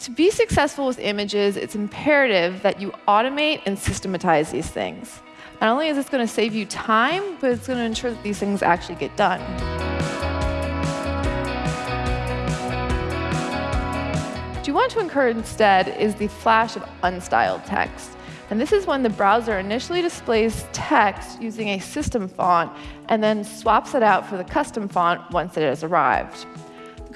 To be successful with images, it's imperative that you automate and systematize these things. Not only is this going to save you time, but it's going to ensure that these things actually get done. What you want to encourage instead is the flash of unstyled text. And this is when the browser initially displays text using a system font and then swaps it out for the custom font once it has arrived.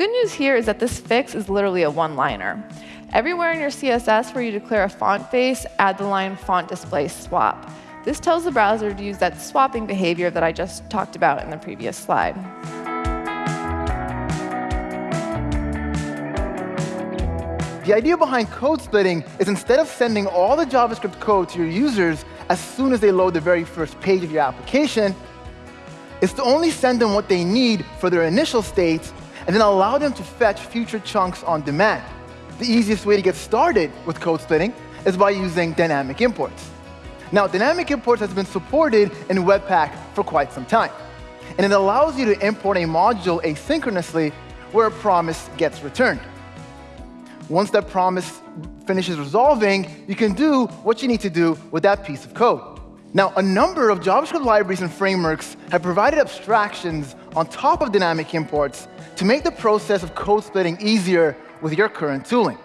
Good news here is that this fix is literally a one-liner. Everywhere in your CSS where you declare a font face, add the line font display swap. This tells the browser to use that swapping behavior that I just talked about in the previous slide. The idea behind code splitting is instead of sending all the JavaScript code to your users as soon as they load the very first page of your application, is to only send them what they need for their initial states and then allow them to fetch future chunks on demand. The easiest way to get started with code splitting is by using dynamic imports. Now, dynamic imports has been supported in Webpack for quite some time. And it allows you to import a module asynchronously where a promise gets returned. Once that promise finishes resolving, you can do what you need to do with that piece of code. Now, a number of JavaScript libraries and frameworks have provided abstractions on top of dynamic imports to make the process of code splitting easier with your current tooling.